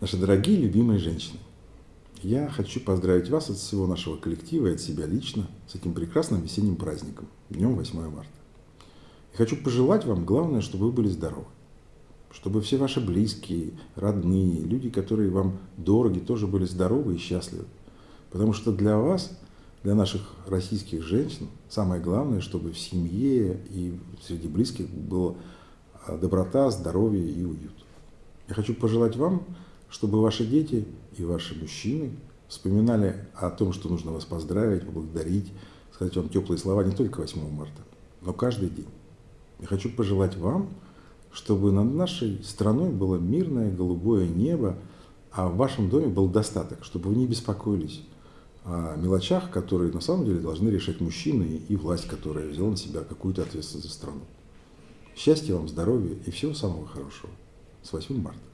Наши дорогие, любимые женщины, я хочу поздравить вас от всего нашего коллектива и от себя лично с этим прекрасным весенним праздником, днем 8 марта. И хочу пожелать вам, главное, чтобы вы были здоровы, чтобы все ваши близкие, родные, люди, которые вам дороги, тоже были здоровы и счастливы. Потому что для вас, для наших российских женщин, самое главное, чтобы в семье и среди близких была доброта, здоровье и уют. Я хочу пожелать вам, чтобы ваши дети и ваши мужчины вспоминали о том, что нужно вас поздравить, поблагодарить, сказать вам теплые слова не только 8 марта, но каждый день. Я хочу пожелать вам, чтобы над нашей страной было мирное голубое небо, а в вашем доме был достаток, чтобы вы не беспокоились о мелочах, которые на самом деле должны решать мужчины и власть, которая взяла на себя какую-то ответственность за страну. Счастья вам, здоровья и всего самого хорошего. С 8 марта.